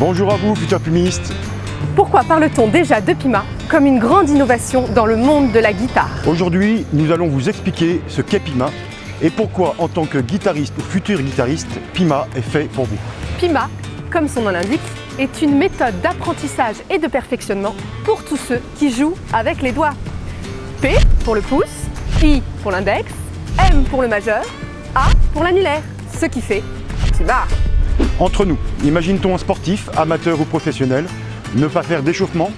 Bonjour à vous, futurs pumistes. Pourquoi parle-t-on déjà de Pima comme une grande innovation dans le monde de la guitare Aujourd'hui, nous allons vous expliquer ce qu'est Pima et pourquoi, en tant que guitariste ou futur guitariste, Pima est fait pour vous. Pima, comme son nom l'indique, est une méthode d'apprentissage et de perfectionnement pour tous ceux qui jouent avec les doigts. P pour le pouce, I pour l'index, M pour le majeur, A pour l'annulaire, ce qui fait Pima. Entre nous, imagine-t-on un sportif, amateur ou professionnel, ne pas faire d'échauffement,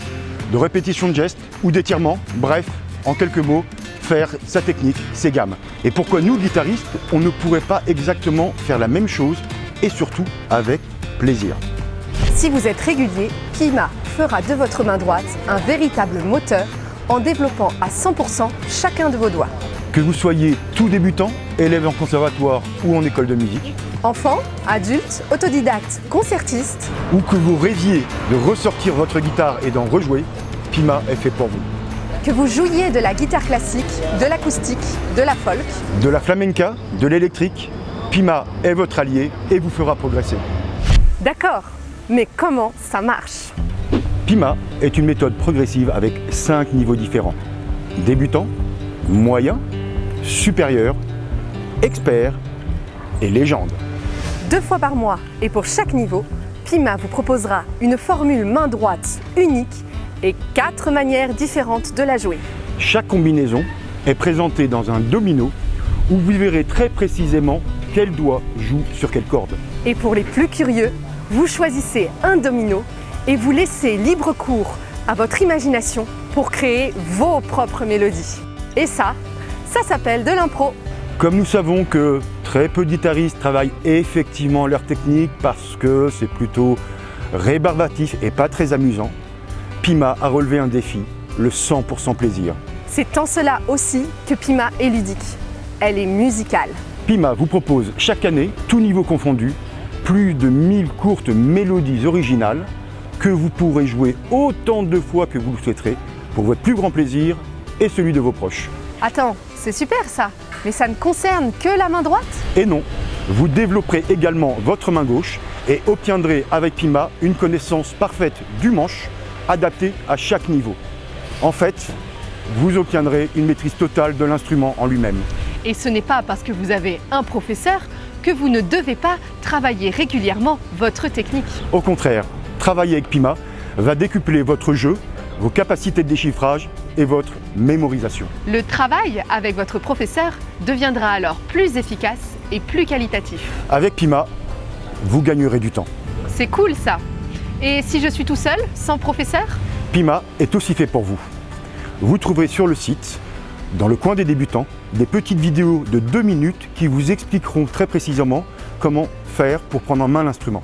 de répétition de gestes ou d'étirement, bref, en quelques mots, faire sa technique, ses gammes. Et pourquoi nous, guitaristes, on ne pourrait pas exactement faire la même chose et surtout avec plaisir Si vous êtes régulier, Pima fera de votre main droite un véritable moteur en développant à 100% chacun de vos doigts. Que vous soyez tout débutant, élève en conservatoire ou en école de musique, Enfant, adulte, autodidacte, concertiste, ou que vous rêviez de ressortir votre guitare et d'en rejouer, Pima est fait pour vous. que vous jouiez de la guitare classique, de l'acoustique, de la folk, De la flamenca, de l'électrique, Pima est votre allié et vous fera progresser. D'accord, mais comment ça marche? Pima est une méthode progressive avec 5 niveaux différents. Débutant, moyen, supérieur, expert et légende. Deux fois par mois et pour chaque niveau, Pima vous proposera une formule main droite unique et quatre manières différentes de la jouer. Chaque combinaison est présentée dans un domino où vous verrez très précisément quel doigt joue sur quelle corde. Et pour les plus curieux, vous choisissez un domino et vous laissez libre cours à votre imagination pour créer vos propres mélodies. Et ça, ça s'appelle de l'impro. Comme nous savons que très peu de guitaristes travaillent effectivement leur technique parce que c'est plutôt rébarbatif et pas très amusant, Pima a relevé un défi, le 100% plaisir. C'est en cela aussi que Pima est ludique. Elle est musicale. Pima vous propose chaque année, tout niveau confondu, plus de 1000 courtes mélodies originales que vous pourrez jouer autant de fois que vous le souhaiterez pour votre plus grand plaisir et celui de vos proches. Attends, c'est super ça, mais ça ne concerne que la main droite? Et non, vous développerez également votre main gauche et obtiendrez avec Pima une connaissance parfaite du manche adaptée à chaque niveau. En fait, vous obtiendrez une maîtrise totale de l'instrument en lui-même. Et ce n'est pas parce que vous avez un professeur que vous ne devez pas travailler régulièrement votre technique. Au contraire, travailler avec Pima va décupler votre jeu, vos capacités de déchiffrage et votre mémorisation. Le travail avec votre professeur deviendra alors plus efficace et plus qualitatif. Avec Pima, vous gagnerez du temps. C'est cool ça. Et si je suis tout seul, sans professeur? Pima est aussi fait pour vous. Vous trouverez sur le site, dans le coin des débutants, des petites vidéos de 2 minutes qui vous expliqueront très précisément comment faire pour prendre en main l'instrument.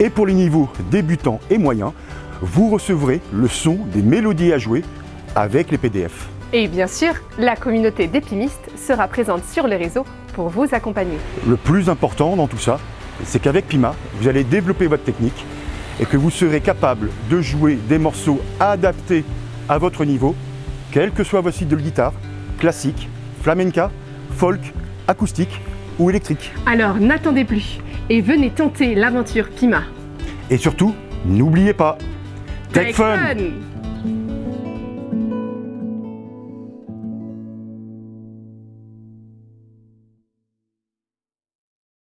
Et pour les niveaux débutants et moyens, vous recevrez le son des mélodies à jouer avec les PDF. Et bien sûr, la communauté d'épimistes sera présente sur les réseaux pour vous accompagner. Le plus important dans tout ça, c'est qu'avec Pima, vous allez développer votre technique et que vous serez capable de jouer des morceaux adaptés à votre niveau, quel que soit votre style de guitare, classique, flamenca, folk, acoustique ou électrique. Alors n'attendez plus et venez tenter l'aventure Pima. Et surtout, n'oubliez pas, Take Fun fun